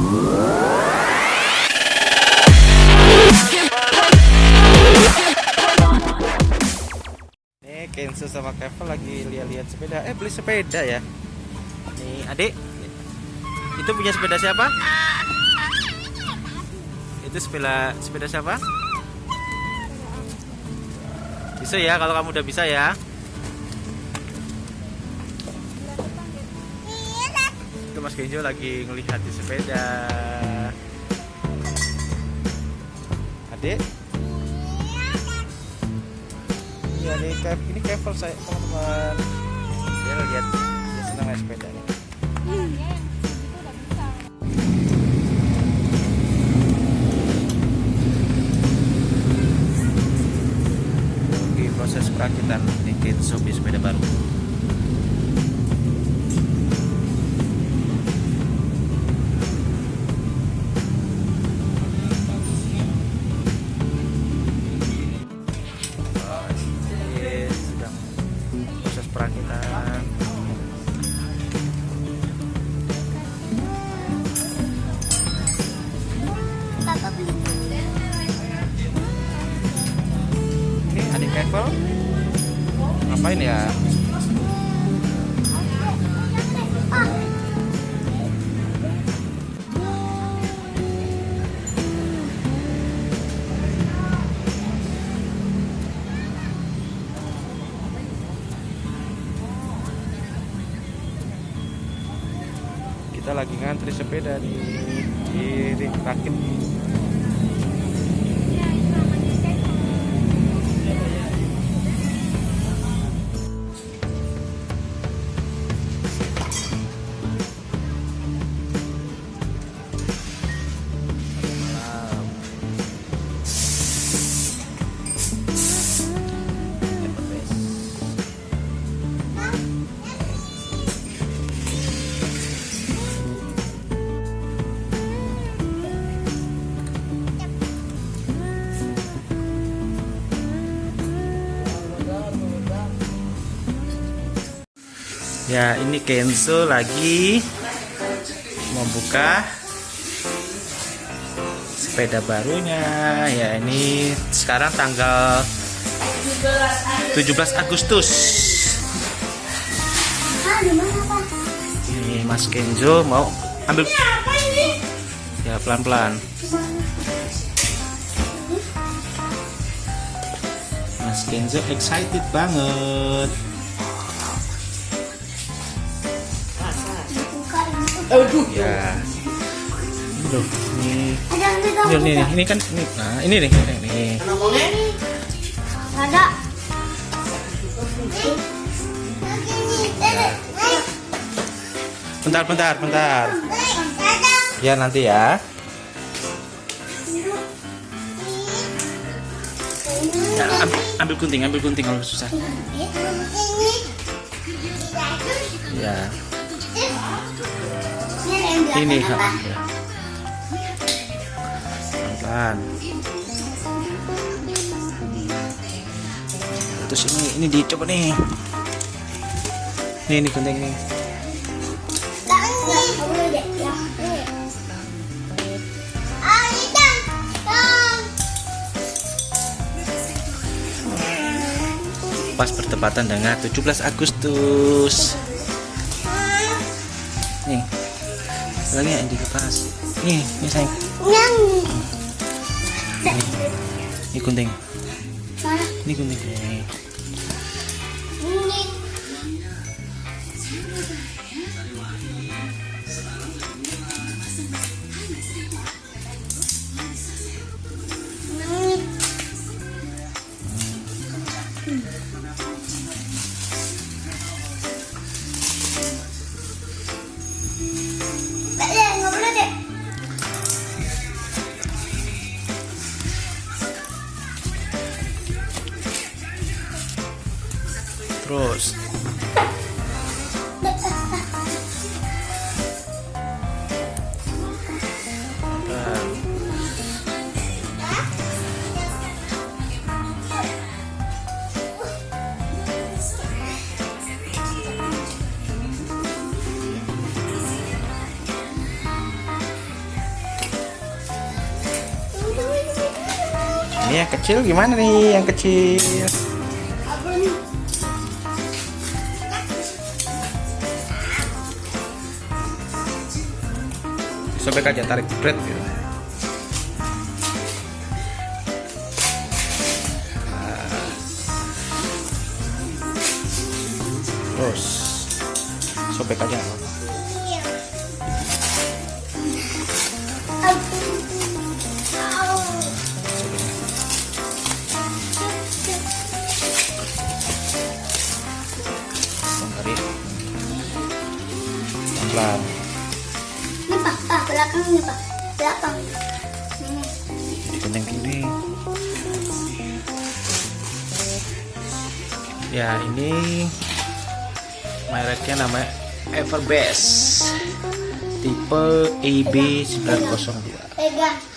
Ini Kenzo sama Kevin lagi lihat-lihat sepeda. Eh beli sepeda ya. Nih adik. Itu punya sepeda siapa? Itu sepeda sepeda siapa? Bisa ya kalau kamu udah bisa ya. Itu Mas Kenzo lagi ngelihat di sepeda. Adik. Iya nih, Kev, ini Kevel saya teman-teman. Dia lihat dia senang naik sepeda nih. Di proses perakitan di Kitsubi sepeda baru. Ini adik Kevel ngapain ya? Kita lagi ngantri sepeda di di rakit. Ya, ini Kenzo lagi membuka sepeda barunya. Ya, ini sekarang tanggal 17 Agustus. Ini Mas Kenzo mau ambil ya pelan-pelan. Mas Kenzo excited banget. Aduh. Ya. Loh, ini ini, ini, buka. ini kan ini, nah, ini nih, ini, ini. Ada. Bentar, bentar, bentar. Ya nanti ya. Ya, ambil, ambil gunting, ambil gunting kalau susah. Ya, ini. Pelan. Terus ini ini dicoba nih. Nih, ini gunting nih. Pas bertepatan dengan 17 Agustus. Lagi yang dilepas. Nih, nih sayang. Ini gunting. Ini gunting. Nih. terus. Ini yang kecil gimana nih? Yang kecil. Sobek aja tarik bread gitu. Nah. Terus sobek aja. Pelan. Ini belakang nih pak, belakang. Ini. Kenceng gini. Ya ini mereknya namanya Everbest tipe EB902. Pegang.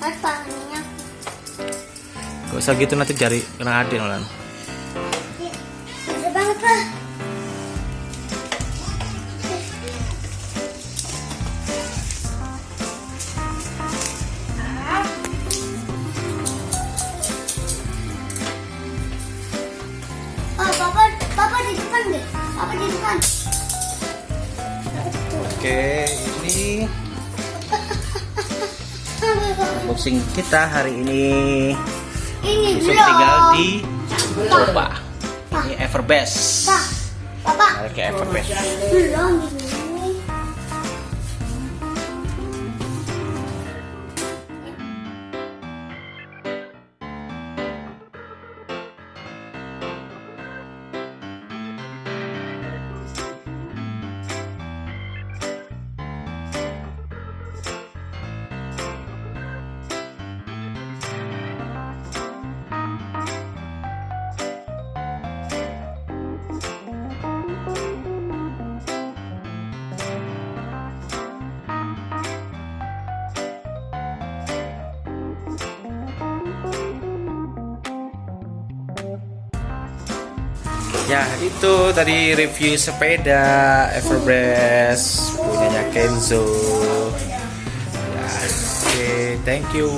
Apa minyak? Gak usah gitu nanti jari kena adin Lan. Ada banget lah. Unboxing kita hari ini. Ini Besok belum. tinggal di coba. Ini Everbest. Pak, papa. Mereknya Everbest. Belum Ya itu tadi review sepeda Everbest punyanya Kenzo. Ya, Oke, thank you.